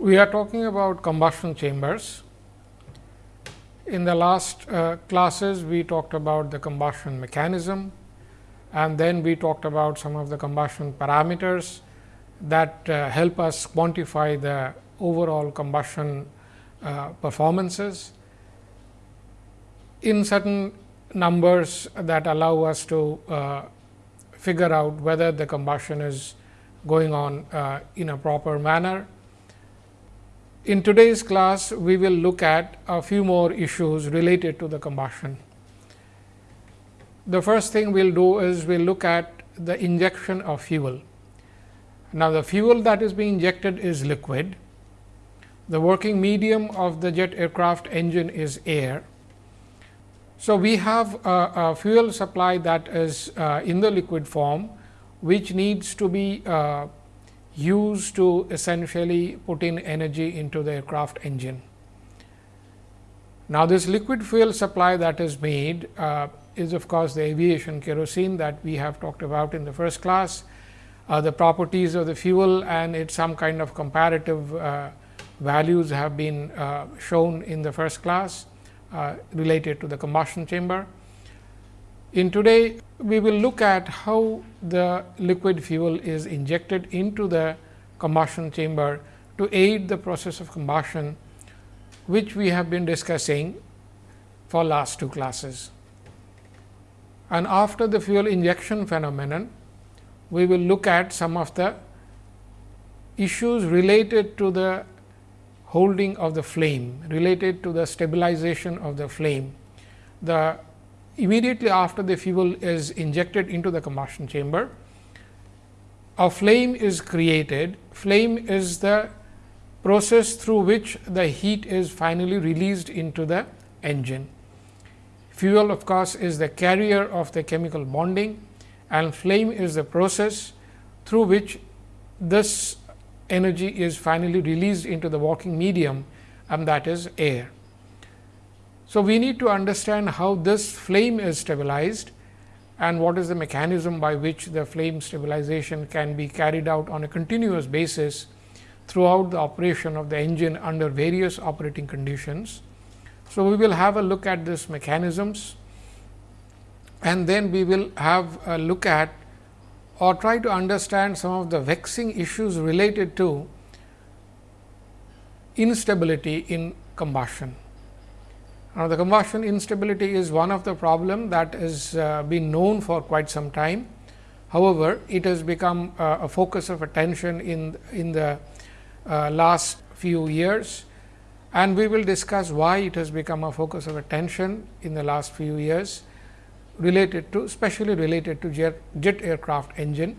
We are talking about combustion chambers. In the last uh, classes, we talked about the combustion mechanism and then we talked about some of the combustion parameters that uh, help us quantify the overall combustion uh, performances in certain numbers that allow us to uh, figure out whether the combustion is going on uh, in a proper manner. In today's class, we will look at a few more issues related to the combustion. The first thing we will do is we will look at the injection of fuel. Now, the fuel that is being injected is liquid. The working medium of the jet aircraft engine is air. So, we have a, a fuel supply that is uh, in the liquid form, which needs to be uh, used to essentially put in energy into the aircraft engine. Now, this liquid fuel supply that is made uh, is of course, the aviation kerosene that we have talked about in the first class, uh, the properties of the fuel and its some kind of comparative uh, values have been uh, shown in the first class uh, related to the combustion chamber. In today, we will look at how the liquid fuel is injected into the combustion chamber to aid the process of combustion, which we have been discussing for last two classes. And after the fuel injection phenomenon, we will look at some of the issues related to the holding of the flame, related to the stabilization of the flame. The immediately after the fuel is injected into the combustion chamber, a flame is created. Flame is the process through which the heat is finally released into the engine. Fuel of course, is the carrier of the chemical bonding and flame is the process through which this energy is finally released into the working medium and that is air. So, we need to understand how this flame is stabilized and what is the mechanism by which the flame stabilization can be carried out on a continuous basis throughout the operation of the engine under various operating conditions. So, we will have a look at this mechanisms and then we will have a look at or try to understand some of the vexing issues related to instability in combustion. Now, the combustion instability is one of the problem that has uh, been known for quite some time. However, it has become uh, a focus of attention in, in the uh, last few years and we will discuss why it has become a focus of attention in the last few years related to especially related to jet, jet aircraft engine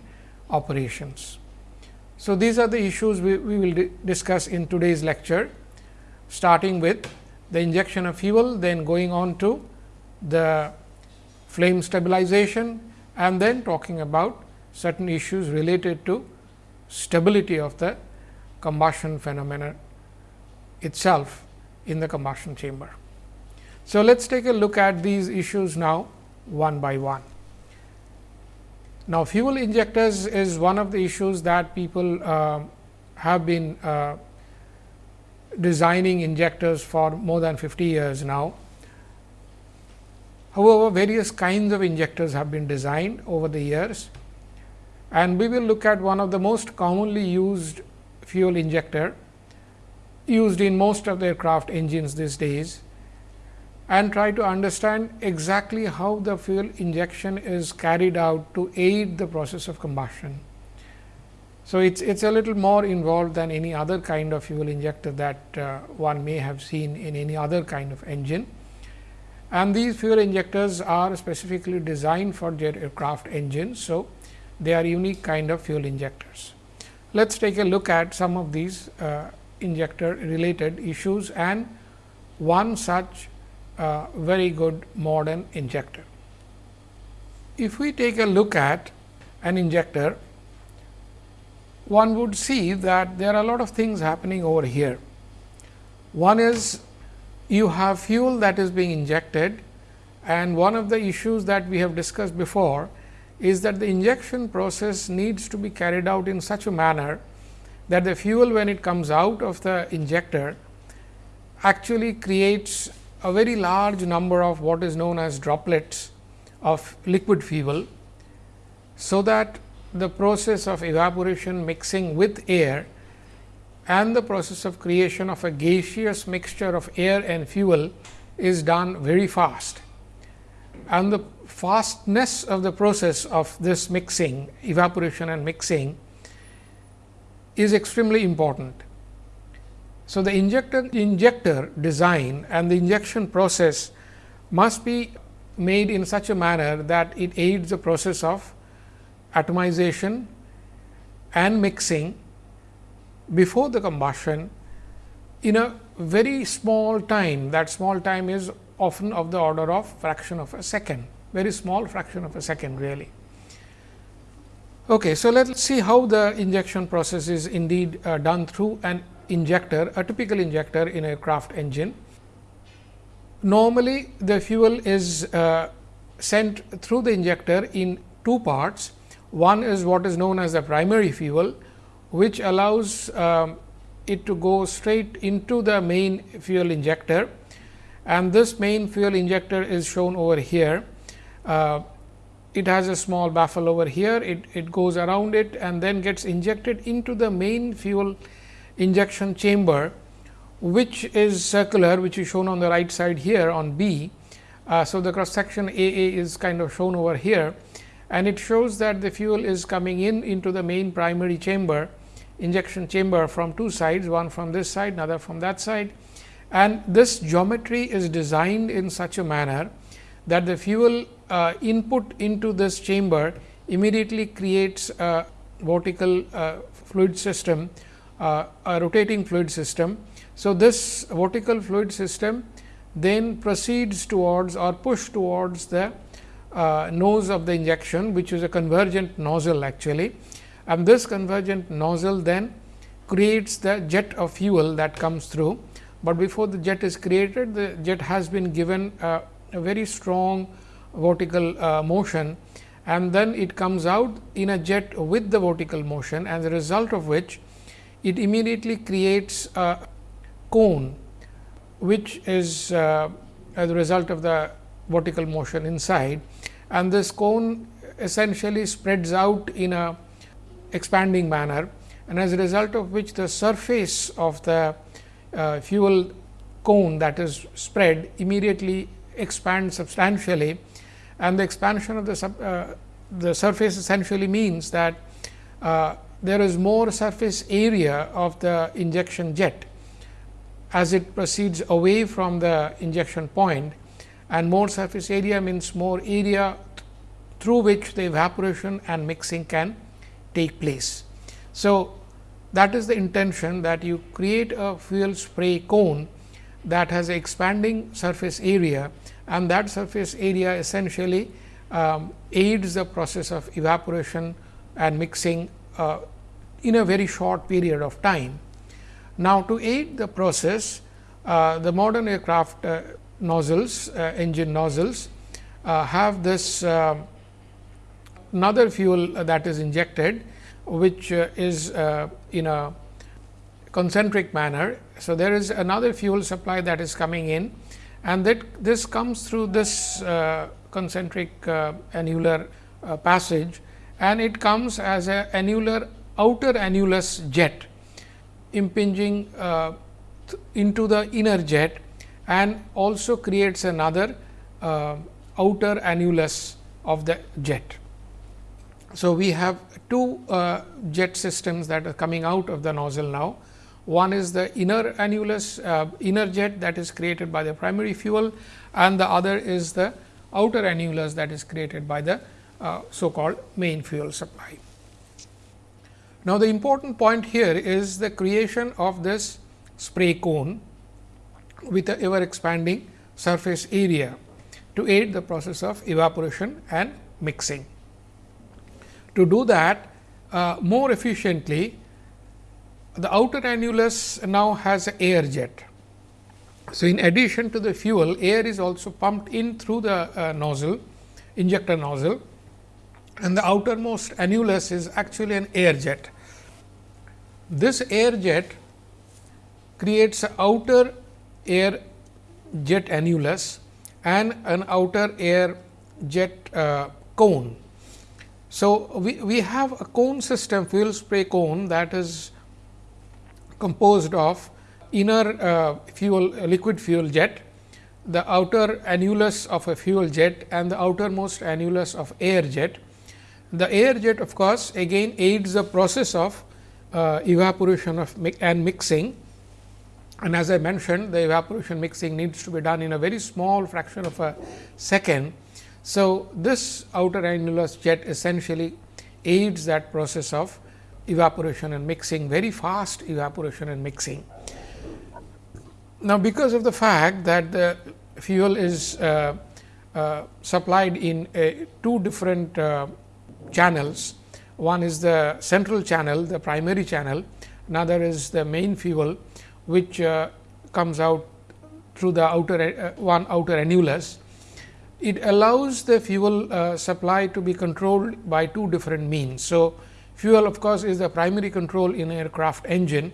operations. So, these are the issues we, we will di discuss in today's lecture starting with the injection of fuel, then going on to the flame stabilization and then talking about certain issues related to stability of the combustion phenomena itself in the combustion chamber. So, let us take a look at these issues now one by one. Now, fuel injectors is one of the issues that people uh, have been uh, designing injectors for more than 50 years now. However, various kinds of injectors have been designed over the years and we will look at one of the most commonly used fuel injector used in most of the aircraft engines these days and try to understand exactly how the fuel injection is carried out to aid the process of combustion. So, it is it's a little more involved than any other kind of fuel injector that uh, one may have seen in any other kind of engine. And these fuel injectors are specifically designed for jet aircraft engines. So, they are unique kind of fuel injectors. Let us take a look at some of these uh, injector related issues and one such uh, very good modern injector. If we take a look at an injector, one would see that there are a lot of things happening over here. One is you have fuel that is being injected and one of the issues that we have discussed before is that the injection process needs to be carried out in such a manner that the fuel when it comes out of the injector actually creates a very large number of what is known as droplets of liquid fuel. So, that the process of evaporation mixing with air and the process of creation of a gaseous mixture of air and fuel is done very fast. And the fastness of the process of this mixing, evaporation and mixing is extremely important. So, the injector, injector design and the injection process must be made in such a manner that it aids the process of atomization and mixing before the combustion in a very small time. That small time is often of the order of fraction of a second, very small fraction of a second really. Okay, so let us see how the injection process is indeed uh, done through an injector, a typical injector in a craft engine. Normally, the fuel is uh, sent through the injector in two parts. One is what is known as the primary fuel, which allows um, it to go straight into the main fuel injector and this main fuel injector is shown over here. Uh, it has a small baffle over here, it, it goes around it and then gets injected into the main fuel injection chamber, which is circular, which is shown on the right side here on B. Uh, so, the cross section A A is kind of shown over here and it shows that the fuel is coming in into the main primary chamber injection chamber from two sides, one from this side, another from that side. And this geometry is designed in such a manner that the fuel uh, input into this chamber immediately creates a vertical uh, fluid system, uh, a rotating fluid system. So, this vertical fluid system then proceeds towards or push towards the uh, nose of the injection, which is a convergent nozzle actually. And this convergent nozzle then creates the jet of fuel that comes through. But before the jet is created, the jet has been given a, a very strong vertical uh, motion. And then it comes out in a jet with the vertical motion and the result of which it immediately creates a cone, which is uh, as a result of the vertical motion inside and this cone essentially spreads out in a expanding manner. And as a result of which the surface of the uh, fuel cone that is spread immediately expands substantially. And the expansion of the sub, uh, the surface essentially means that uh, there is more surface area of the injection jet as it proceeds away from the injection point and more surface area means more area through which the evaporation and mixing can take place. So, that is the intention that you create a fuel spray cone that has expanding surface area and that surface area essentially um, aids the process of evaporation and mixing uh, in a very short period of time. Now, to aid the process, uh, the modern aircraft uh, nozzles, uh, engine nozzles uh, have this um, another fuel that is injected, which uh, is uh, in a concentric manner. So, there is another fuel supply that is coming in and that this comes through this uh, concentric annular passage and it comes as a annular outer annulus jet impinging uh, into the inner jet and also creates another uh, outer annulus of the jet. So, we have two uh, jet systems that are coming out of the nozzle now. One is the inner annulus uh, inner jet that is created by the primary fuel and the other is the outer annulus that is created by the uh, so called main fuel supply. Now, the important point here is the creation of this spray cone with the ever expanding surface area to aid the process of evaporation and mixing. To do that uh, more efficiently, the outer annulus now has an air jet. So, in addition to the fuel, air is also pumped in through the uh, nozzle, injector nozzle and the outermost annulus is actually an air jet. This air jet creates an outer air jet annulus and an outer air jet uh, cone. So, we, we have a cone system fuel spray cone that is composed of inner uh, fuel liquid fuel jet, the outer annulus of a fuel jet and the outermost annulus of air jet. The air jet of course, again aids the process of uh, evaporation of mi and mixing and as I mentioned the evaporation mixing needs to be done in a very small fraction of a second. So, this outer annulus jet essentially aids that process of evaporation and mixing very fast evaporation and mixing. Now, because of the fact that the fuel is uh, uh, supplied in two different uh, channels, one is the central channel, the primary channel, another is the main fuel, which uh, comes out through the outer uh, one outer annulus. It allows the fuel uh, supply to be controlled by two different means. So, fuel of course, is the primary control in aircraft engine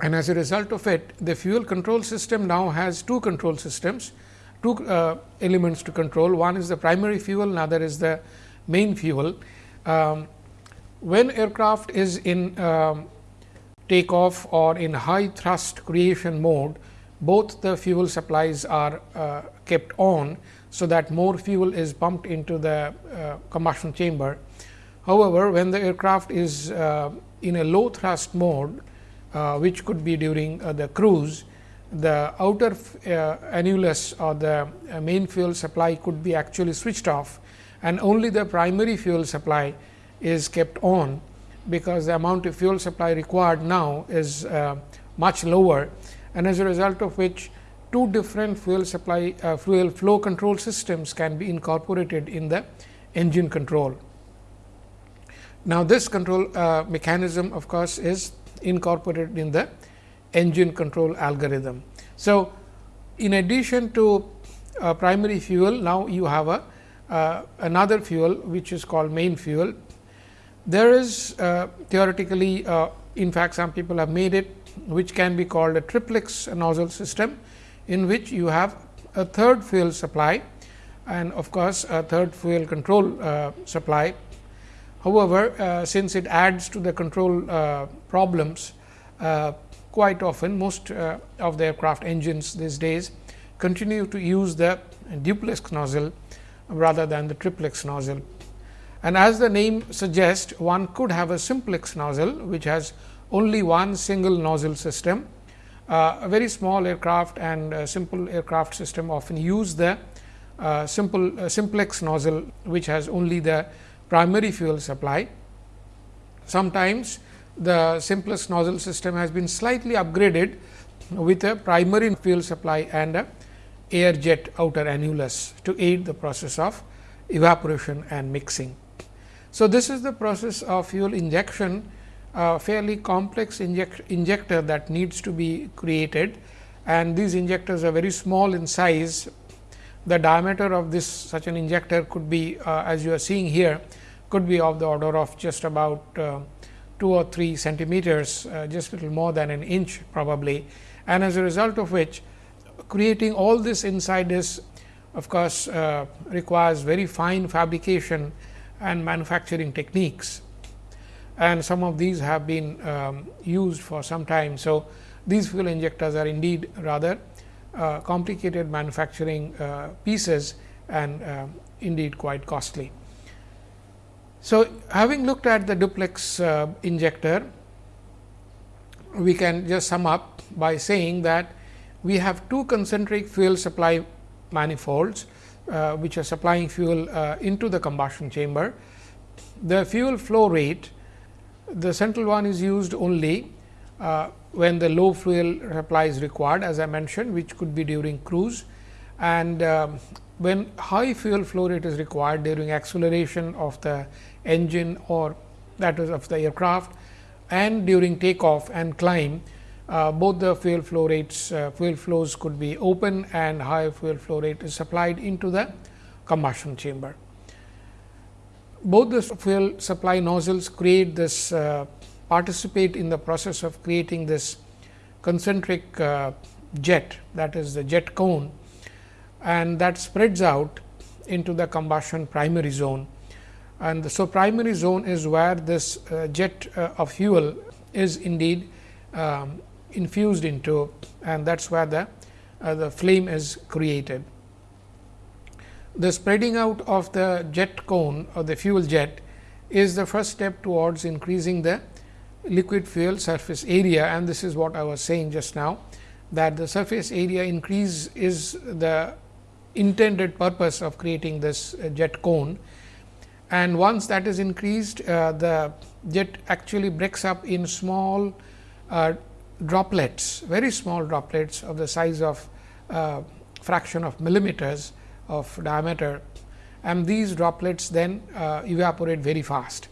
and as a result of it the fuel control system now has two control systems, two uh, elements to control. One is the primary fuel, another is the main fuel. Um, when aircraft is in um, takeoff or in high thrust creation mode, both the fuel supplies are uh, kept on. So, that more fuel is pumped into the uh, combustion chamber. However, when the aircraft is uh, in a low thrust mode, uh, which could be during uh, the cruise, the outer uh, annulus or the main fuel supply could be actually switched off and only the primary fuel supply is kept on, because the amount of fuel supply required now is uh, much lower and as a result of which two different fuel supply uh, fuel flow control systems can be incorporated in the engine control. Now, this control uh, mechanism of course, is incorporated in the engine control algorithm. So, in addition to uh, primary fuel, now you have a uh, another fuel which is called main fuel. There is uh, theoretically, uh, in fact, some people have made it which can be called a triplex nozzle system, in which you have a third fuel supply and of course, a third fuel control uh, supply However, uh, since it adds to the control uh, problems uh, quite often most of the aircraft engines these days continue to use the duplex nozzle rather than the triplex nozzle. And as the name suggests one could have a simplex nozzle which has only one single nozzle system. Uh, a very small aircraft and simple aircraft system often use the uh, simple simplex nozzle which has only the primary fuel supply. Sometimes the simplex nozzle system has been slightly upgraded with a primary fuel supply and a air jet outer annulus to aid the process of evaporation and mixing. So, this is the process of fuel injection a fairly complex inject, injector that needs to be created and these injectors are very small in size. The diameter of this such an injector could be uh, as you are seeing here could be of the order of just about uh, 2 or 3 centimeters, uh, just little more than an inch probably. And as a result of which creating all this inside this of course, uh, requires very fine fabrication and manufacturing techniques and some of these have been um, used for some time. So, these fuel injectors are indeed rather uh, complicated manufacturing uh, pieces and uh, indeed quite costly. So, having looked at the duplex uh, injector, we can just sum up by saying that we have two concentric fuel supply manifolds, uh, which are supplying fuel uh, into the combustion chamber. The fuel flow rate, the central one is used only uh, when the low fuel supply is required as I mentioned, which could be during cruise and um, when high fuel flow rate is required during acceleration of the engine or that is of the aircraft and during takeoff and climb, uh, both the fuel flow rates, uh, fuel flows could be open and high fuel flow rate is supplied into the combustion chamber. Both the fuel supply nozzles create this uh, participate in the process of creating this concentric uh, jet that is the jet cone and that spreads out into the combustion primary zone. And so, primary zone is where this uh, jet uh, of fuel is indeed um, infused into and that is where the, uh, the flame is created. The spreading out of the jet cone or the fuel jet is the first step towards increasing the liquid fuel surface area and this is what I was saying just now that the surface area increase is the intended purpose of creating this uh, jet cone. And once that is increased, uh, the jet actually breaks up in small uh, droplets, very small droplets of the size of uh, fraction of millimeters of diameter and these droplets then uh, evaporate very fast.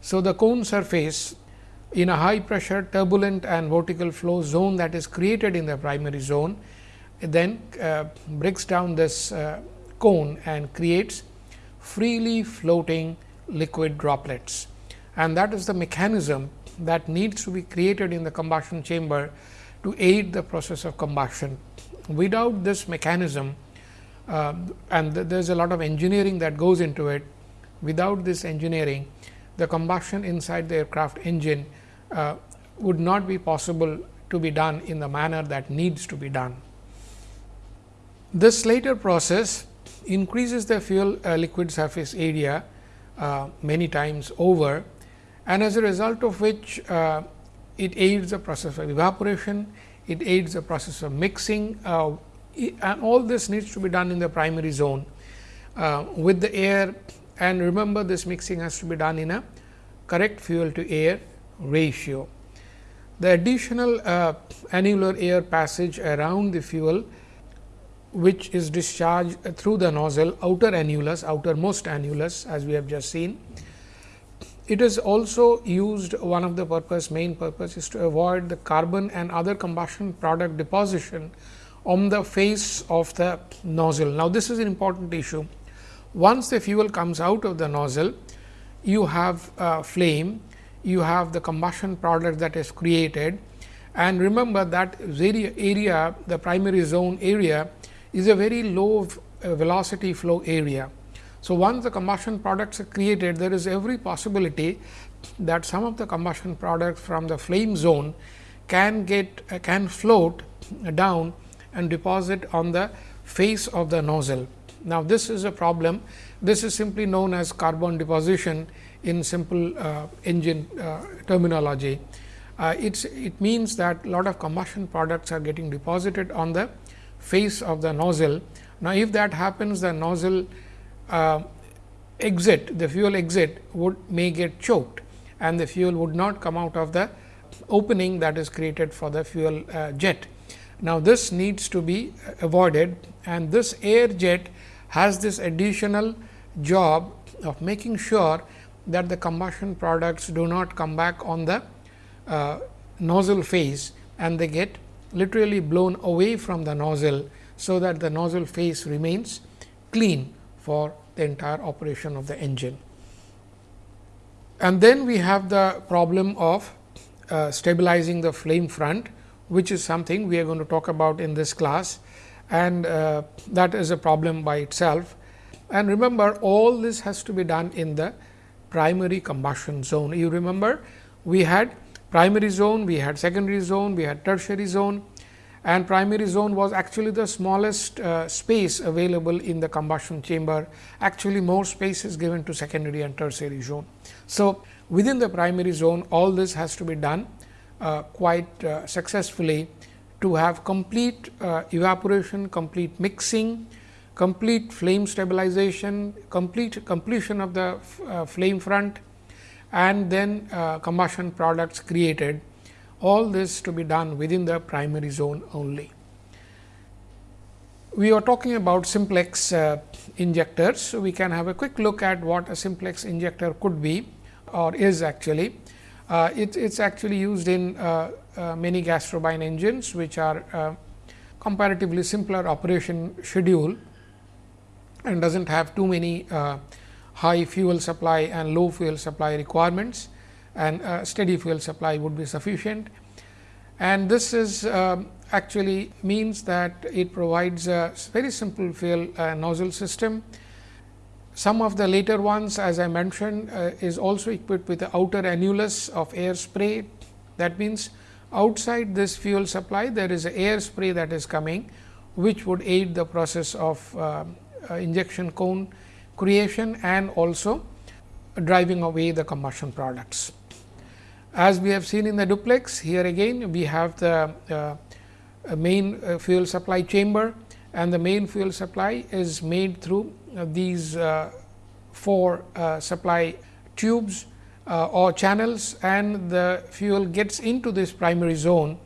So, the cone surface in a high pressure turbulent and vertical flow zone that is created in the primary zone then uh, breaks down this uh, cone and creates freely floating liquid droplets. And that is the mechanism that needs to be created in the combustion chamber to aid the process of combustion. Without this mechanism uh, and th there is a lot of engineering that goes into it, without this engineering the combustion inside the aircraft engine uh, would not be possible to be done in the manner that needs to be done. This later process increases the fuel uh, liquid surface area uh, many times over and as a result of which uh, it aids the process of evaporation, it aids the process of mixing uh, and all this needs to be done in the primary zone uh, with the air and remember this mixing has to be done in a correct fuel to air ratio. The additional uh, annular air passage around the fuel which is discharged through the nozzle outer annulus, outermost annulus as we have just seen. It is also used one of the purpose main purpose is to avoid the carbon and other combustion product deposition on the face of the nozzle. Now, this is an important issue. Once the fuel comes out of the nozzle, you have a flame, you have the combustion product that is created and remember that area, area the primary zone area is a very low uh, velocity flow area. So, once the combustion products are created, there is every possibility that some of the combustion products from the flame zone can get uh, can float down and deposit on the face of the nozzle. Now, this is a problem. This is simply known as carbon deposition in simple uh, engine uh, terminology. Uh, it means that a lot of combustion products are getting deposited on the face of the nozzle. Now, if that happens the nozzle uh, exit the fuel exit would may get choked and the fuel would not come out of the opening that is created for the fuel uh, jet. Now, this needs to be avoided and this air jet has this additional job of making sure that the combustion products do not come back on the uh, nozzle face and they get literally blown away from the nozzle. So, that the nozzle face remains clean for the entire operation of the engine. And then we have the problem of uh, stabilizing the flame front which is something we are going to talk about in this class and uh, that is a problem by itself. And remember all this has to be done in the primary combustion zone. You remember we had primary zone, we had secondary zone, we had tertiary zone and primary zone was actually the smallest uh, space available in the combustion chamber. Actually, more space is given to secondary and tertiary zone. So, within the primary zone all this has to be done uh, quite uh, successfully to have complete uh, evaporation, complete mixing, complete flame stabilization, complete completion of the flame front and then combustion products created all this to be done within the primary zone only. We are talking about simplex uh, injectors. So, we can have a quick look at what a simplex injector could be or is actually. Uh, it is actually used in uh, uh, many gas turbine engines, which are comparatively simpler operation schedule and does not have too many high fuel supply and low fuel supply requirements. And steady fuel supply would be sufficient. And this is um, actually means that it provides a very simple fuel uh, nozzle system. Some of the later ones as I mentioned uh, is also equipped with the outer annulus of air spray. That means, outside this fuel supply there is a air spray that is coming, which would aid the process of uh, uh injection cone creation and also driving away the combustion products. As we have seen in the duplex, here again we have the uh, main uh, fuel supply chamber and the main fuel supply is made through uh, these uh, four uh, supply tubes uh, or channels and the fuel gets into this primary zone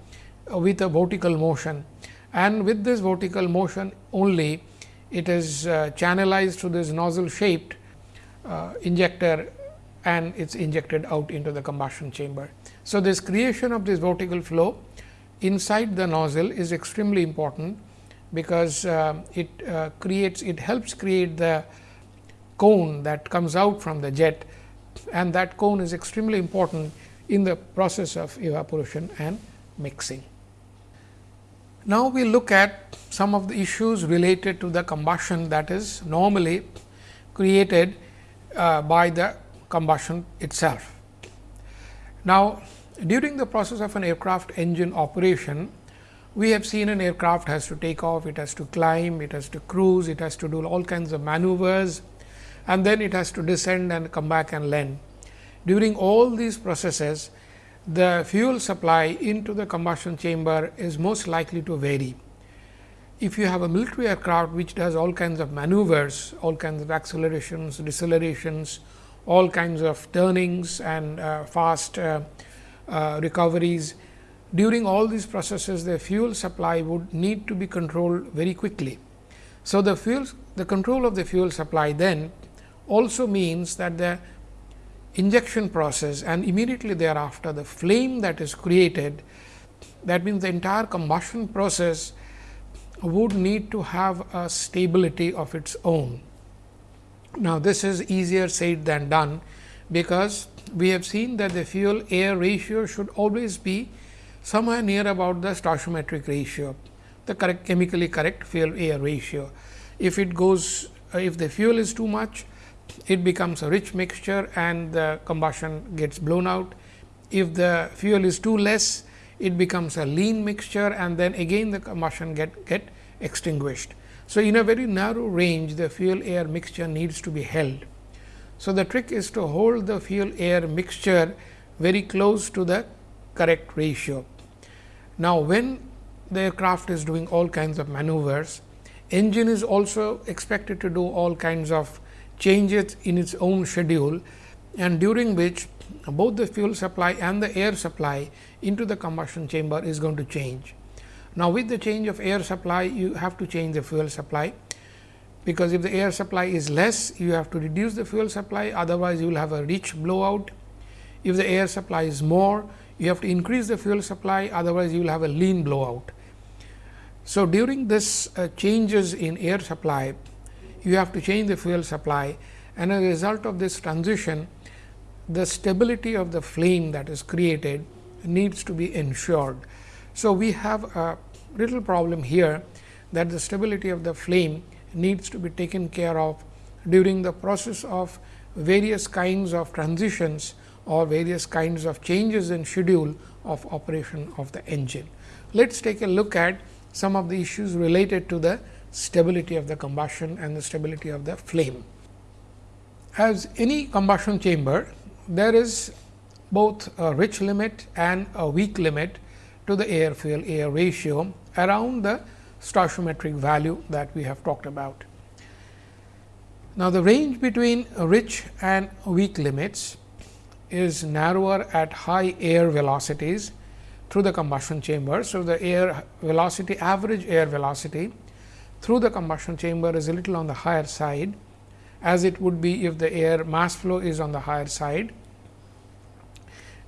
with a vertical motion. And with this vertical motion only it is channelized through this nozzle shaped injector and it is injected out into the combustion chamber. So, this creation of this vertical flow inside the nozzle is extremely important, because uh, it uh, creates it helps create the cone that comes out from the jet and that cone is extremely important in the process of evaporation and mixing. Now, we look at some of the issues related to the combustion that is normally created uh, by the combustion itself. Now, during the process of an aircraft engine operation, we have seen an aircraft has to take off, it has to climb, it has to cruise, it has to do all kinds of maneuvers and then it has to descend and come back and land. During all these processes, the fuel supply into the combustion chamber is most likely to vary. If you have a military aircraft which does all kinds of maneuvers, all kinds of accelerations, decelerations, all kinds of turnings and uh, fast uh, uh, recoveries. During all these processes, the fuel supply would need to be controlled very quickly. So, the fuel the control of the fuel supply then also means that the injection process and immediately thereafter the flame that is created that means the entire combustion process would need to have a stability of its own. Now, this is easier said than done, because we have seen that the fuel air ratio should always be somewhere near about the stoichiometric ratio, the correct chemically correct fuel air ratio. If it goes, if the fuel is too much, it becomes a rich mixture and the combustion gets blown out. If the fuel is too less, it becomes a lean mixture and then again the combustion get, get extinguished. So, in a very narrow range the fuel air mixture needs to be held. So, the trick is to hold the fuel air mixture very close to the correct ratio. Now, when the aircraft is doing all kinds of maneuvers, engine is also expected to do all kinds of changes in its own schedule and during which both the fuel supply and the air supply into the combustion chamber is going to change. Now, with the change of air supply, you have to change the fuel supply, because if the air supply is less, you have to reduce the fuel supply, otherwise you will have a rich blowout. If the air supply is more, you have to increase the fuel supply, otherwise you will have a lean blowout. So, during this uh, changes in air supply, you have to change the fuel supply and as a result of this transition, the stability of the flame that is created needs to be ensured. So, we have a little problem here that the stability of the flame needs to be taken care of during the process of various kinds of transitions or various kinds of changes in schedule of operation of the engine. Let us take a look at some of the issues related to the stability of the combustion and the stability of the flame. As any combustion chamber, there is both a rich limit and a weak limit to the air fuel air ratio around the stoichiometric value that we have talked about. Now, the range between rich and weak limits is narrower at high air velocities through the combustion chamber. So, the air velocity average air velocity through the combustion chamber is a little on the higher side as it would be if the air mass flow is on the higher side.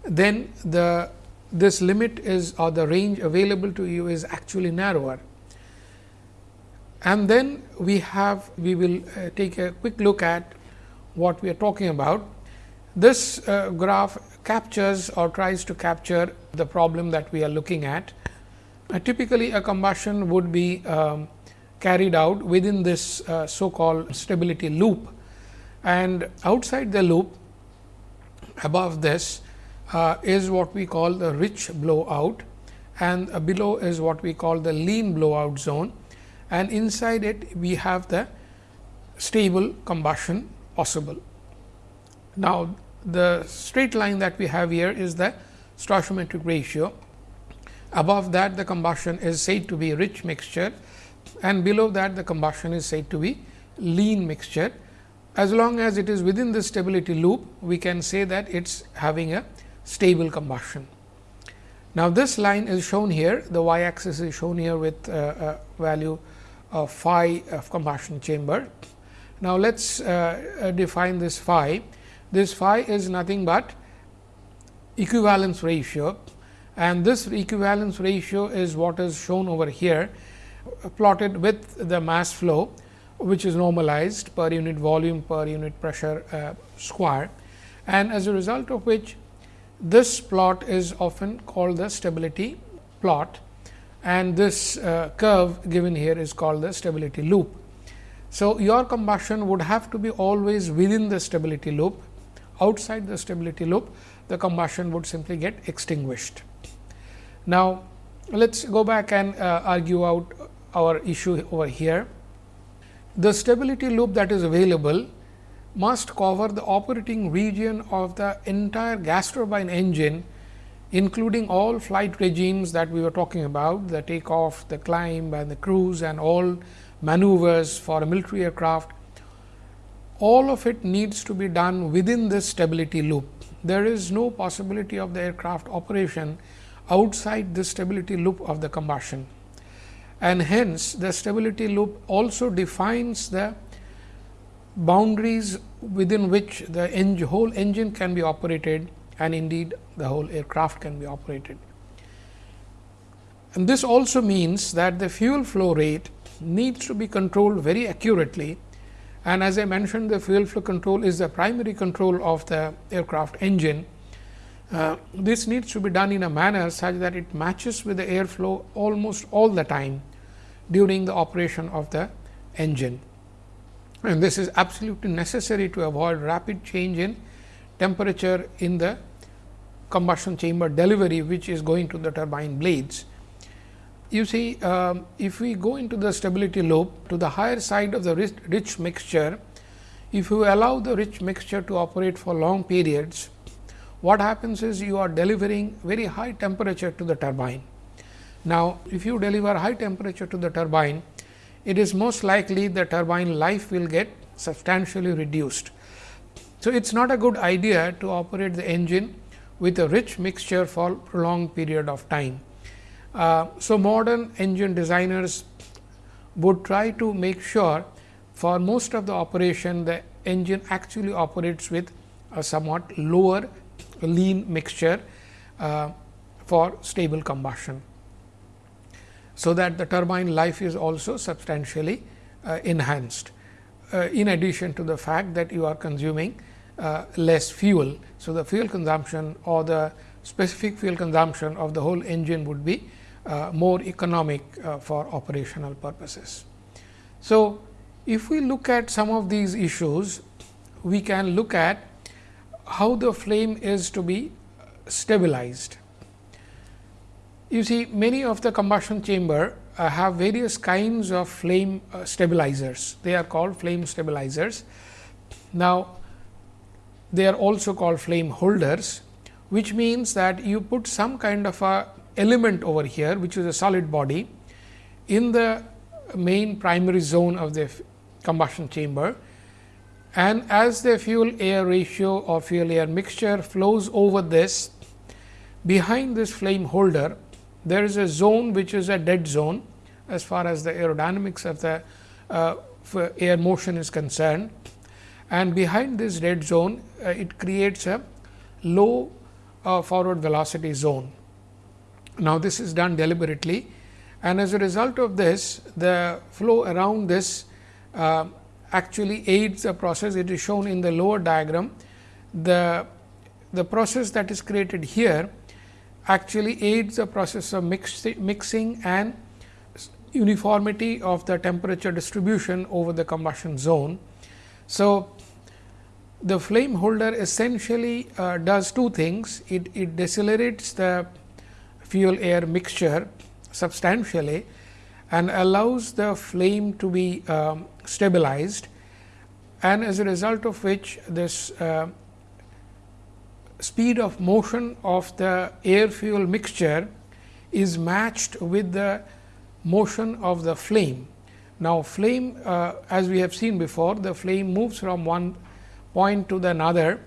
Then the this limit is or the range available to you is actually narrower. And then we have we will uh, take a quick look at what we are talking about. This uh, graph captures or tries to capture the problem that we are looking at. Uh, typically, a combustion would be um, carried out within this uh, so called stability loop and outside the loop above this uh, is what we call the rich blowout and uh, below is what we call the lean blowout zone and inside it we have the stable combustion possible. Now, the straight line that we have here is the stoichiometric ratio. Above that the combustion is said to be rich mixture and below that the combustion is said to be lean mixture. As long as it is within the stability loop, we can say that it is having a stable combustion. Now, this line is shown here, the y axis is shown here with uh, a value of phi of combustion chamber. Now, let us uh, uh, define this phi. This phi is nothing but equivalence ratio and this equivalence ratio is what is shown over here plotted with the mass flow which is normalized per unit volume per unit pressure uh, square and as a result of which this plot is often called the stability plot and this uh, curve given here is called the stability loop. So, your combustion would have to be always within the stability loop outside the stability loop the combustion would simply get extinguished. Now, let us go back and uh, argue out our issue over here. The stability loop that is available must cover the operating region of the entire gas turbine engine including all flight regimes that we were talking about the takeoff, the climb and the cruise and all maneuvers for a military aircraft. All of it needs to be done within this stability loop. There is no possibility of the aircraft operation outside the stability loop of the combustion and hence the stability loop also defines the boundaries within which the whole engine can be operated and indeed the whole aircraft can be operated. And this also means that the fuel flow rate needs to be controlled very accurately and as I mentioned the fuel flow control is the primary control of the aircraft engine. Uh, this needs to be done in a manner such that it matches with the airflow almost all the time during the operation of the engine and this is absolutely necessary to avoid rapid change in temperature in the combustion chamber delivery which is going to the turbine blades. You see um, if we go into the stability loop to the higher side of the rich, rich mixture, if you allow the rich mixture to operate for long periods, what happens is you are delivering very high temperature to the turbine. Now, if you deliver high temperature to the turbine, it is most likely the turbine life will get substantially reduced. So, it is not a good idea to operate the engine with a rich mixture for a prolonged period of time. Uh, so, modern engine designers would try to make sure for most of the operation the engine actually operates with a somewhat lower lean mixture uh, for stable combustion so that the turbine life is also substantially uh, enhanced. Uh, in addition to the fact that you are consuming uh, less fuel. So, the fuel consumption or the specific fuel consumption of the whole engine would be uh, more economic uh, for operational purposes. So, if we look at some of these issues, we can look at how the flame is to be stabilized. You see many of the combustion chamber uh, have various kinds of flame uh, stabilizers. They are called flame stabilizers. Now, they are also called flame holders, which means that you put some kind of a element over here, which is a solid body in the main primary zone of the combustion chamber and as the fuel air ratio or fuel air mixture flows over this behind this flame holder there is a zone which is a dead zone as far as the aerodynamics of the uh, air motion is concerned. And behind this dead zone, uh, it creates a low uh, forward velocity zone. Now, this is done deliberately and as a result of this, the flow around this uh, actually aids the process. It is shown in the lower diagram the, the process that is created here actually aids the process of mix, mixing and uniformity of the temperature distribution over the combustion zone. So, the flame holder essentially uh, does two things. It, it decelerates the fuel air mixture substantially and allows the flame to be um, stabilized and as a result of which this uh, speed of motion of the air fuel mixture is matched with the motion of the flame. Now, flame uh, as we have seen before the flame moves from one point to the another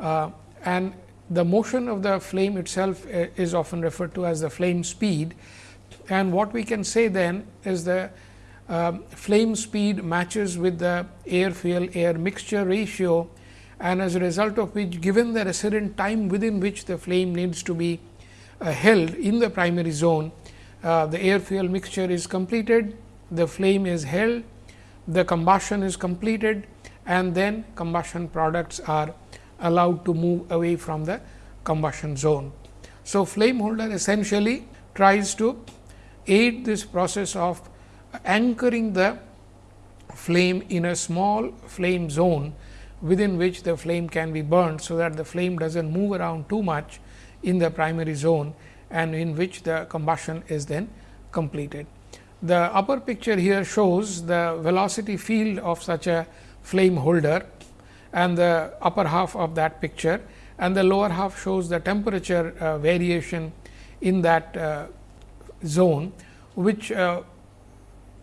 uh, and the motion of the flame itself uh, is often referred to as the flame speed. And what we can say then is the uh, flame speed matches with the air fuel air mixture ratio and as a result of which given the resident time within which the flame needs to be uh, held in the primary zone, uh, the air fuel mixture is completed, the flame is held, the combustion is completed and then combustion products are allowed to move away from the combustion zone. So, flame holder essentially tries to aid this process of anchoring the flame in a small flame zone within which the flame can be burned. So, that the flame does not move around too much in the primary zone and in which the combustion is then completed. The upper picture here shows the velocity field of such a flame holder and the upper half of that picture and the lower half shows the temperature uh, variation in that uh, zone, which uh,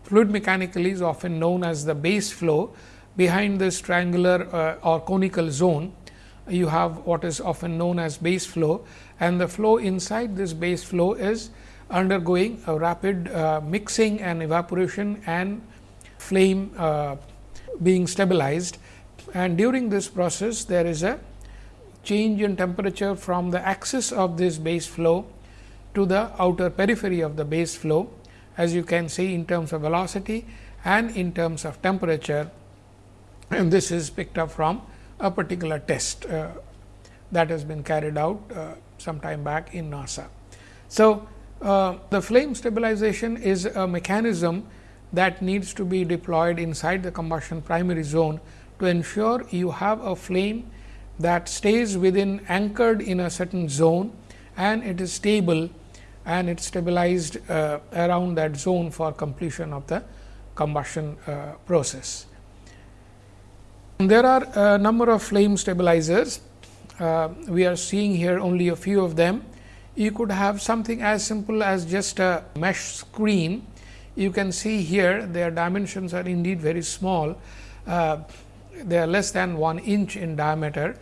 fluid mechanically is often known as the base flow. Behind this triangular uh, or conical zone, you have what is often known as base flow. And the flow inside this base flow is undergoing a rapid uh, mixing and evaporation and flame uh, being stabilized. And during this process there is a change in temperature from the axis of this base flow to the outer periphery of the base flow as you can see in terms of velocity and in terms of temperature and this is picked up from a particular test uh, that has been carried out uh, some time back in NASA. So, uh, the flame stabilization is a mechanism that needs to be deployed inside the combustion primary zone to ensure you have a flame that stays within anchored in a certain zone and it is stable and it is stabilized uh, around that zone for completion of the combustion uh, process. There are a number of flame stabilizers. Uh, we are seeing here only a few of them. You could have something as simple as just a mesh screen. You can see here their dimensions are indeed very small. Uh, they are less than 1 inch in diameter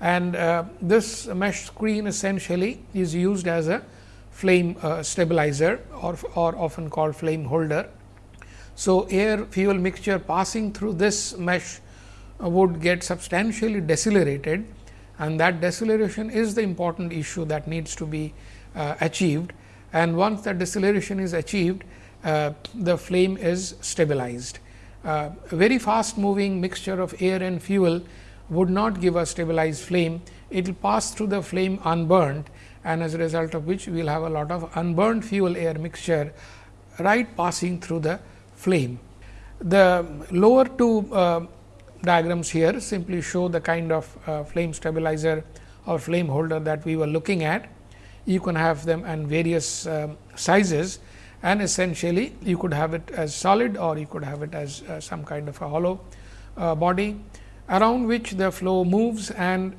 and uh, this mesh screen essentially is used as a flame uh, stabilizer or, or often called flame holder. So, air fuel mixture passing through this mesh would get substantially decelerated and that deceleration is the important issue that needs to be uh, achieved and once that deceleration is achieved uh, the flame is stabilized. Uh, a very fast moving mixture of air and fuel would not give a stabilized flame, it will pass through the flame unburned and as a result of which we will have a lot of unburned fuel air mixture right passing through the flame. The lower two uh, diagrams here simply show the kind of uh, flame stabilizer or flame holder that we were looking at. You can have them in various um, sizes and essentially you could have it as solid or you could have it as uh, some kind of a hollow uh, body around which the flow moves and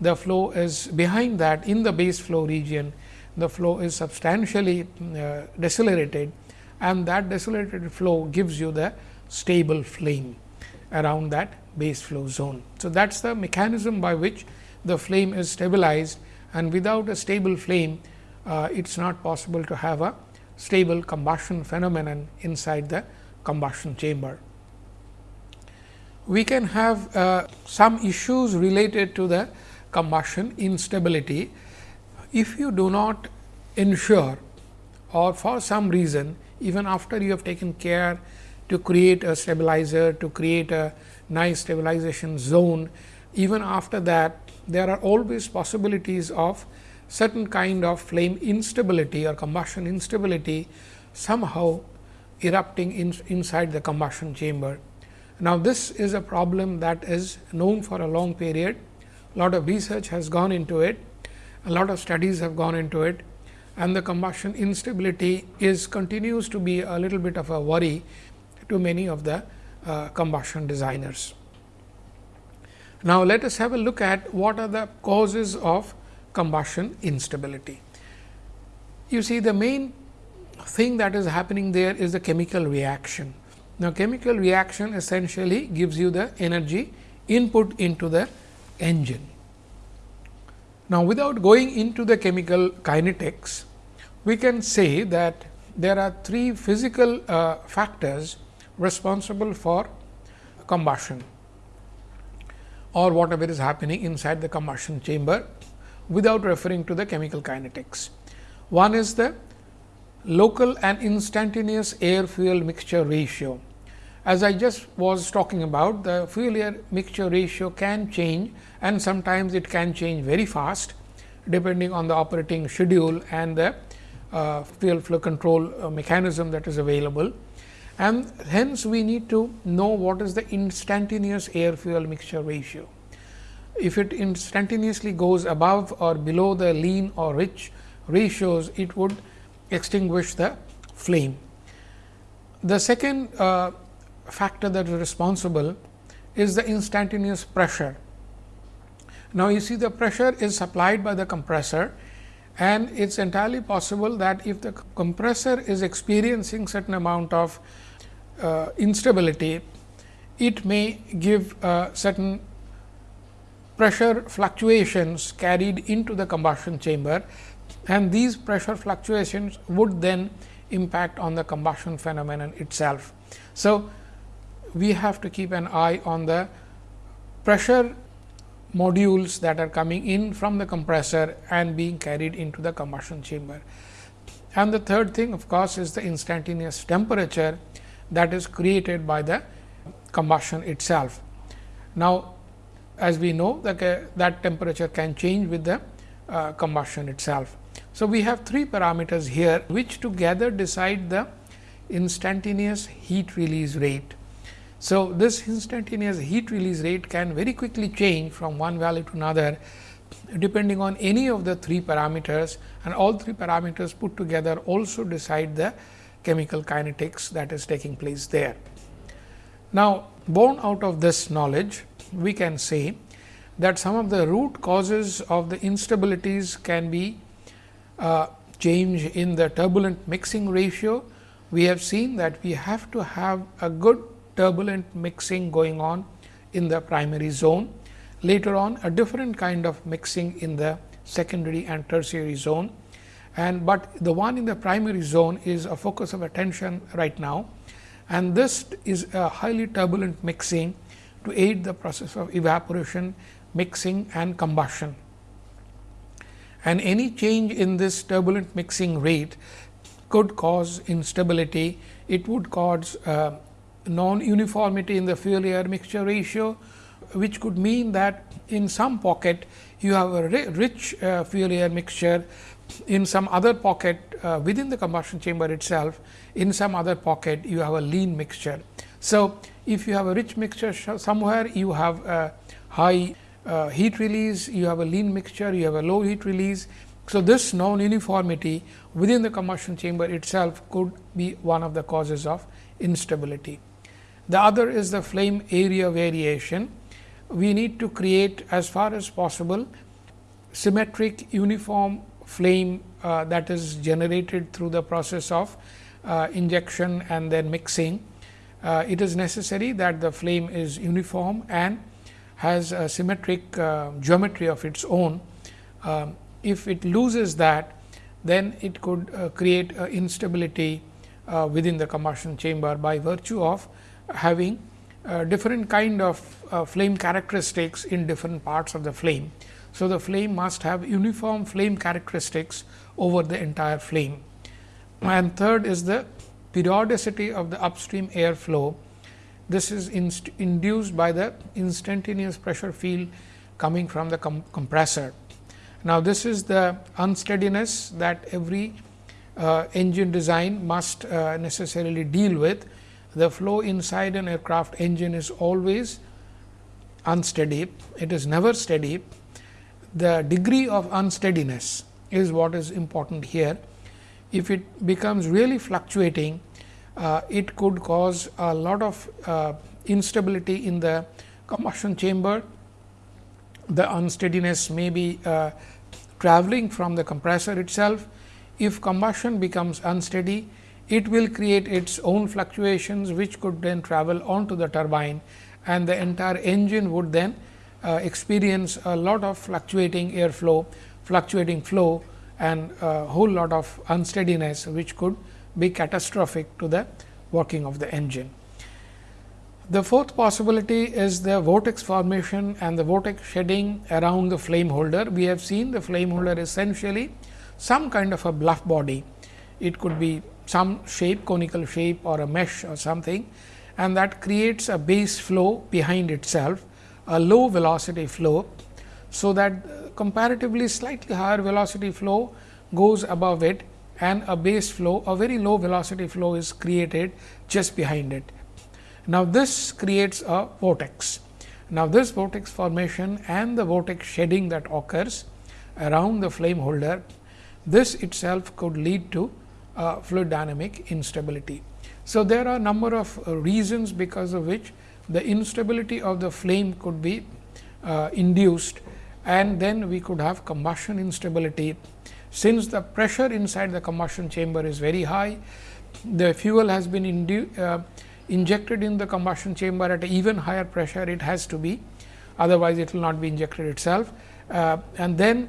the flow is behind that in the base flow region the flow is substantially uh, decelerated and that decelerated flow gives you the stable flame around that base flow zone. So, that is the mechanism by which the flame is stabilized and without a stable flame, uh, it is not possible to have a stable combustion phenomenon inside the combustion chamber. We can have uh, some issues related to the combustion instability if you do not ensure or for some reason even after you have taken care to create a stabilizer, to create a nice stabilization zone, even after that there are always possibilities of certain kind of flame instability or combustion instability somehow erupting in, inside the combustion chamber. Now, this is a problem that is known for a long period, a lot of research has gone into it, a lot of studies have gone into it. And the combustion instability is continues to be a little bit of a worry to many of the uh, combustion designers. Now, let us have a look at what are the causes of combustion instability. You see the main thing that is happening there is the chemical reaction. Now, chemical reaction essentially gives you the energy input into the engine. Now, without going into the chemical kinetics, we can say that there are three physical uh, factors responsible for combustion or whatever is happening inside the combustion chamber without referring to the chemical kinetics. One is the local and instantaneous air fuel mixture ratio. As I just was talking about the fuel air mixture ratio can change and sometimes it can change very fast depending on the operating schedule and the uh, fuel flow control uh, mechanism that is available and hence we need to know what is the instantaneous air fuel mixture ratio. If it instantaneously goes above or below the lean or rich ratios, it would extinguish the flame. The second uh, factor that is responsible is the instantaneous pressure. Now, you see the pressure is supplied by the compressor and it is entirely possible that if the compressor is experiencing certain amount of uh, instability, it may give uh, certain pressure fluctuations carried into the combustion chamber and these pressure fluctuations would then impact on the combustion phenomenon itself. So, we have to keep an eye on the pressure modules that are coming in from the compressor and being carried into the combustion chamber. And the third thing of course, is the instantaneous temperature that is created by the combustion itself. Now, as we know that, uh, that temperature can change with the uh, combustion itself. So, we have three parameters here which together decide the instantaneous heat release rate. So, this instantaneous heat release rate can very quickly change from one value to another depending on any of the three parameters and all three parameters put together also decide the chemical kinetics that is taking place there. Now, born out of this knowledge, we can say that some of the root causes of the instabilities can be uh, change in the turbulent mixing ratio. We have seen that we have to have a good turbulent mixing going on in the primary zone. Later on a different kind of mixing in the secondary and tertiary zone and but the one in the primary zone is a focus of attention right now and this is a highly turbulent mixing to aid the process of evaporation, mixing and combustion. And any change in this turbulent mixing rate could cause instability, it would cause uh, non-uniformity in the fuel air mixture ratio, which could mean that in some pocket you have a rich uh, fuel air mixture in some other pocket uh, within the combustion chamber itself, in some other pocket you have a lean mixture. So, if you have a rich mixture somewhere, you have a high uh, heat release, you have a lean mixture, you have a low heat release. So, this non uniformity within the combustion chamber itself could be one of the causes of instability. The other is the flame area variation. We need to create as far as possible symmetric uniform flame uh, that is generated through the process of uh, injection and then mixing. Uh, it is necessary that the flame is uniform and has a symmetric uh, geometry of its own. Um, if it loses that, then it could uh, create instability uh, within the combustion chamber by virtue of having different kind of flame characteristics in different parts of the flame. So, the flame must have uniform flame characteristics over the entire flame. And third is the periodicity of the upstream air flow this is induced by the instantaneous pressure field coming from the com compressor. Now, this is the unsteadiness that every uh, engine design must uh, necessarily deal with. The flow inside an aircraft engine is always unsteady, it is never steady. The degree of unsteadiness is what is important here. If it becomes really fluctuating, uh, it could cause a lot of uh, instability in the combustion chamber. The unsteadiness may be uh, traveling from the compressor itself. If combustion becomes unsteady, it will create its own fluctuations, which could then travel onto the turbine and the entire engine would then uh, experience a lot of fluctuating airflow, fluctuating flow and a whole lot of unsteadiness, which could be catastrophic to the working of the engine. The fourth possibility is the vortex formation and the vortex shedding around the flame holder. We have seen the flame holder essentially some kind of a bluff body. It could be some shape, conical shape or a mesh or something and that creates a base flow behind itself, a low velocity flow. So, that comparatively slightly higher velocity flow goes above it and a base flow, a very low velocity flow is created just behind it. Now, this creates a vortex. Now, this vortex formation and the vortex shedding that occurs around the flame holder, this itself could lead to uh, fluid dynamic instability. So, there are a number of uh, reasons because of which the instability of the flame could be uh, induced and then we could have combustion instability. Since the pressure inside the combustion chamber is very high, the fuel has been uh, injected in the combustion chamber at even higher pressure it has to be, otherwise it will not be injected itself. Uh, and then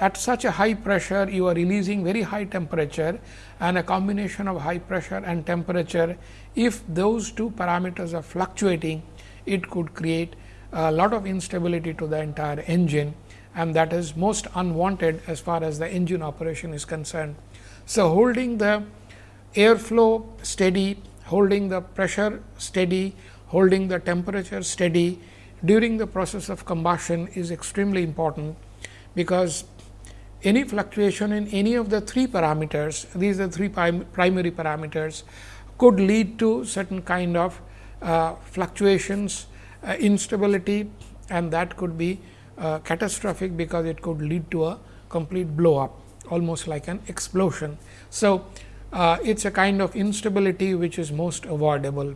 at such a high pressure you are releasing very high temperature and a combination of high pressure and temperature if those two parameters are fluctuating it could create a lot of instability to the entire engine and that is most unwanted as far as the engine operation is concerned. So, holding the airflow steady, holding the pressure steady, holding the temperature steady during the process of combustion is extremely important, because any fluctuation in any of the three parameters, these are three primary parameters could lead to certain kind of uh, fluctuations, uh, instability and that could be uh, catastrophic because it could lead to a complete blow up almost like an explosion. So, uh, it is a kind of instability which is most avoidable.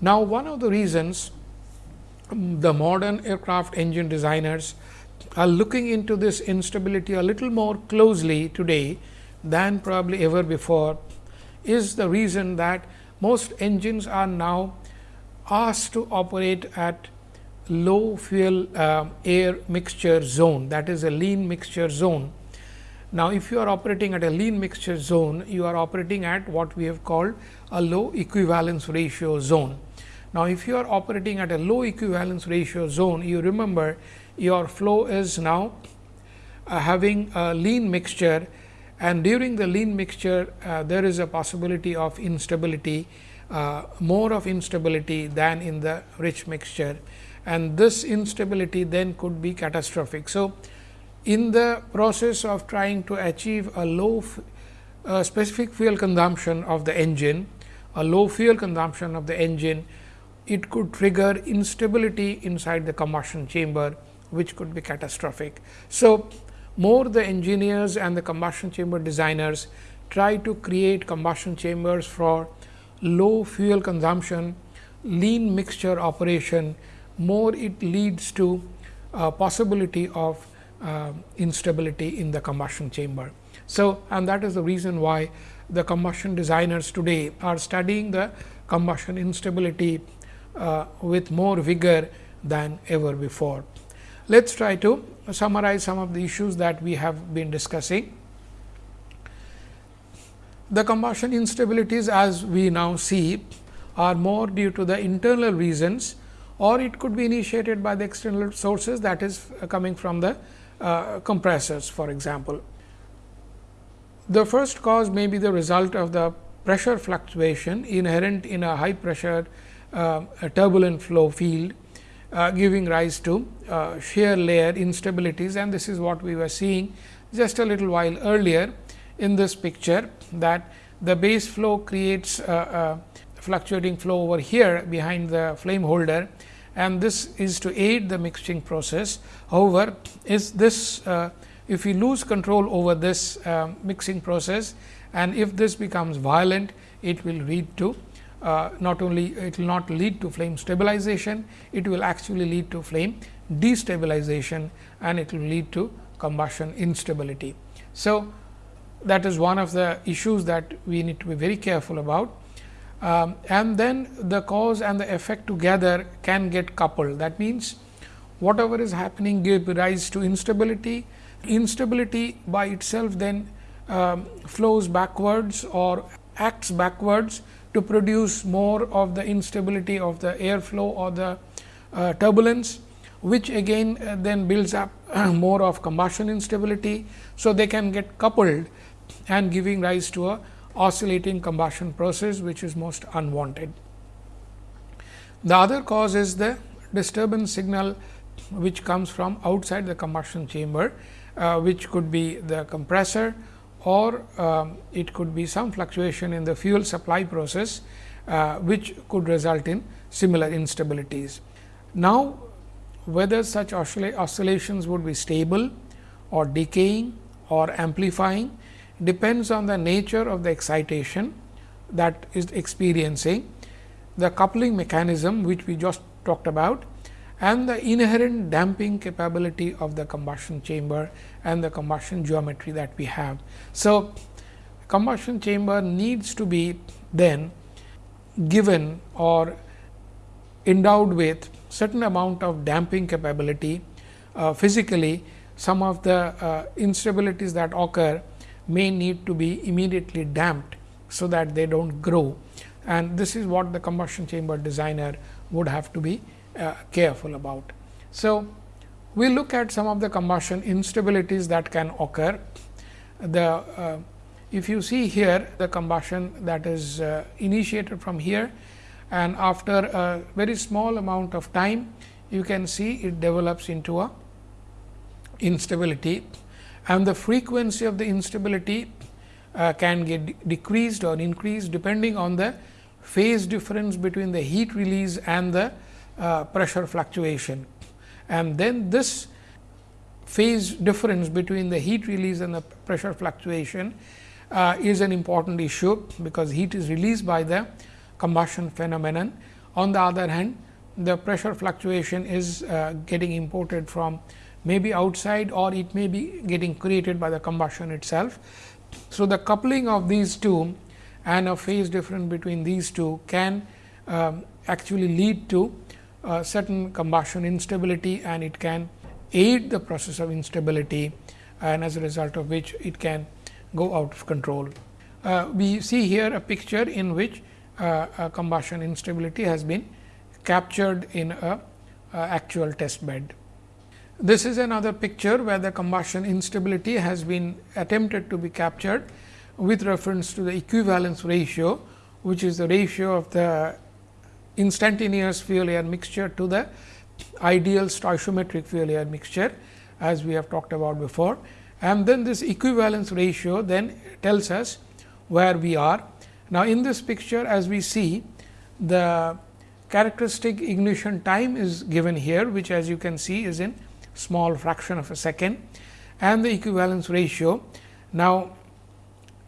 Now, one of the reasons um, the modern aircraft engine designers are looking into this instability a little more closely today than probably ever before is the reason that most engines are now asked to operate at low fuel uh, air mixture zone that is a lean mixture zone. Now, if you are operating at a lean mixture zone, you are operating at what we have called a low equivalence ratio zone. Now, if you are operating at a low equivalence ratio zone, you remember your flow is now uh, having a lean mixture. And during the lean mixture uh, there is a possibility of instability uh, more of instability than in the rich mixture. And this instability then could be catastrophic. So, in the process of trying to achieve a low specific fuel consumption of the engine, a low fuel consumption of the engine, it could trigger instability inside the combustion chamber which could be catastrophic. So, more the engineers and the combustion chamber designers try to create combustion chambers for low fuel consumption, lean mixture operation, more it leads to a possibility of uh, instability in the combustion chamber. So, and that is the reason why the combustion designers today are studying the combustion instability uh, with more vigor than ever before. Let us try to summarize some of the issues that we have been discussing. The combustion instabilities as we now see are more due to the internal reasons or it could be initiated by the external sources that is coming from the uh, compressors for example. The first cause may be the result of the pressure fluctuation inherent in a high pressure uh, turbulent flow field uh, giving rise to uh, shear layer instabilities and this is what we were seeing just a little while earlier in this picture that the base flow creates a, a fluctuating flow over here behind the flame holder and this is to aid the mixing process. However, is this uh, if we lose control over this uh, mixing process and if this becomes violent, it will lead to uh, not only it will not lead to flame stabilization, it will actually lead to flame destabilization and it will lead to combustion instability. So, that is one of the issues that we need to be very careful about. Um, and then the cause and the effect together can get coupled. That means, whatever is happening gives rise to instability. Instability by itself then um, flows backwards or acts backwards to produce more of the instability of the airflow or the uh, turbulence, which again uh, then builds up uh, more of combustion instability. So, they can get coupled and giving rise to a oscillating combustion process, which is most unwanted. The other cause is the disturbance signal, which comes from outside the combustion chamber, uh, which could be the compressor or um, it could be some fluctuation in the fuel supply process, uh, which could result in similar instabilities. Now, whether such oscillations would be stable or decaying or amplifying depends on the nature of the excitation that is experiencing, the coupling mechanism which we just talked about and the inherent damping capability of the combustion chamber and the combustion geometry that we have. So, combustion chamber needs to be then given or endowed with certain amount of damping capability uh, physically some of the uh, instabilities that occur may need to be immediately damped, so that they do not grow and this is what the combustion chamber designer would have to be uh, careful about. So, we look at some of the combustion instabilities that can occur. The uh, if you see here the combustion that is uh, initiated from here and after a very small amount of time you can see it develops into a instability and the frequency of the instability uh, can get decreased or increased depending on the phase difference between the heat release and the uh, pressure fluctuation. And then this phase difference between the heat release and the pressure fluctuation uh, is an important issue, because heat is released by the combustion phenomenon. On the other hand, the pressure fluctuation is uh, getting imported from may be outside or it may be getting created by the combustion itself. So, the coupling of these two and a phase difference between these two can um, actually lead to uh, certain combustion instability and it can aid the process of instability and as a result of which it can go out of control. Uh, we see here a picture in which uh, combustion instability has been captured in a actual test bed. This is another picture where the combustion instability has been attempted to be captured with reference to the equivalence ratio, which is the ratio of the instantaneous fuel air mixture to the ideal stoichiometric fuel air mixture as we have talked about before. And then this equivalence ratio then tells us where we are. Now, in this picture as we see the characteristic ignition time is given here, which as you can see is in small fraction of a second and the equivalence ratio. Now,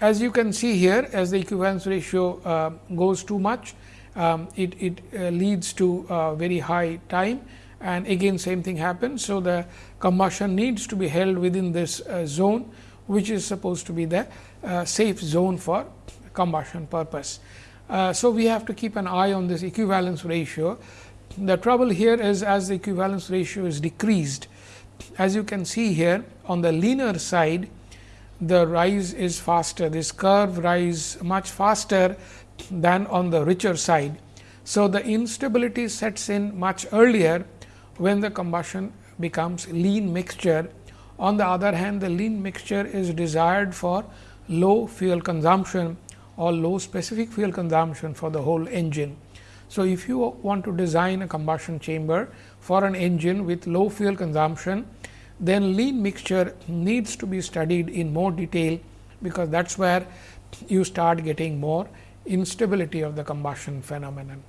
as you can see here as the equivalence ratio uh, goes too much, um, it, it uh, leads to very high time and again same thing happens. So, the combustion needs to be held within this uh, zone, which is supposed to be the uh, safe zone for combustion purpose. Uh, so, we have to keep an eye on this equivalence ratio. The trouble here is as the equivalence ratio is decreased, as you can see here on the leaner side, the rise is faster. This curve rise much faster than on the richer side. So, the instability sets in much earlier when the combustion becomes lean mixture. On the other hand, the lean mixture is desired for low fuel consumption or low specific fuel consumption for the whole engine. So, if you want to design a combustion chamber for an engine with low fuel consumption, then lean mixture needs to be studied in more detail, because that is where you start getting more instability of the combustion phenomenon.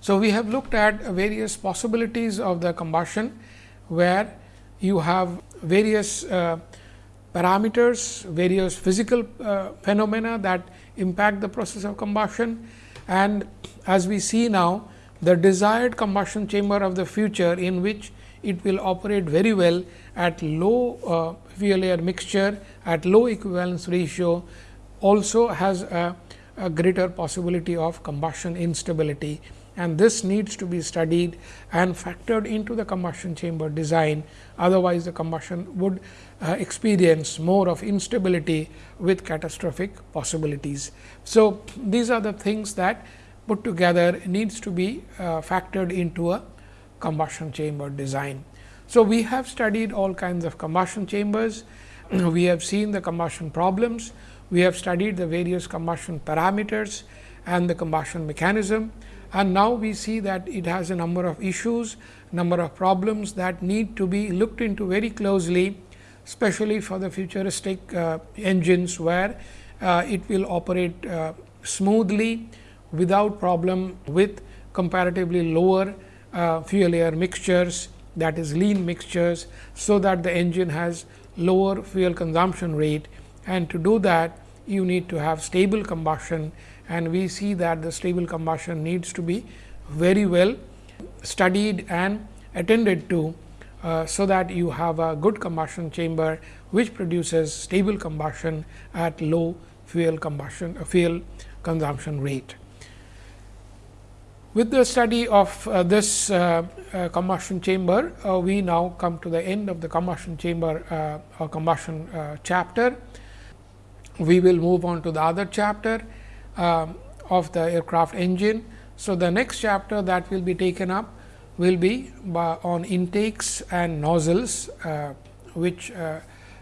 So, we have looked at various possibilities of the combustion, where you have various uh, parameters, various physical uh, phenomena that impact the process of combustion. And as we see now, the desired combustion chamber of the future in which it will operate very well at low uh, fuel air mixture, at low equivalence ratio, also has a, a greater possibility of combustion instability and this needs to be studied and factored into the combustion chamber design. Otherwise, the combustion would uh, experience more of instability with catastrophic possibilities. So, these are the things that put together needs to be uh, factored into a combustion chamber design. So, we have studied all kinds of combustion chambers, we have seen the combustion problems, we have studied the various combustion parameters and the combustion mechanism and now we see that it has a number of issues, number of problems that need to be looked into very closely, especially for the futuristic uh, engines, where uh, it will operate uh, smoothly without problem with comparatively lower uh, fuel air mixtures that is lean mixtures. So, that the engine has lower fuel consumption rate and to do that you need to have stable combustion and we see that the stable combustion needs to be very well studied and attended to. Uh, so that you have a good combustion chamber which produces stable combustion at low fuel combustion uh, fuel consumption rate. With the study of uh, this uh, uh, combustion chamber, uh, we now come to the end of the combustion chamber or combustion chapter. We will move on to the other chapter um, of the aircraft engine. So, the next chapter that will be taken up will be on intakes and nozzles, uh, which uh,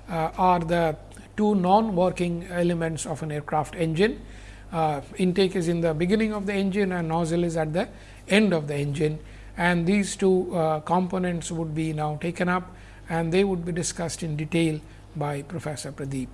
uh, are the two non-working elements of an aircraft engine. Uh, intake is in the beginning of the engine and nozzle is at the end of the engine and these two uh, components would be now taken up and they would be discussed in detail by Professor Pradeep.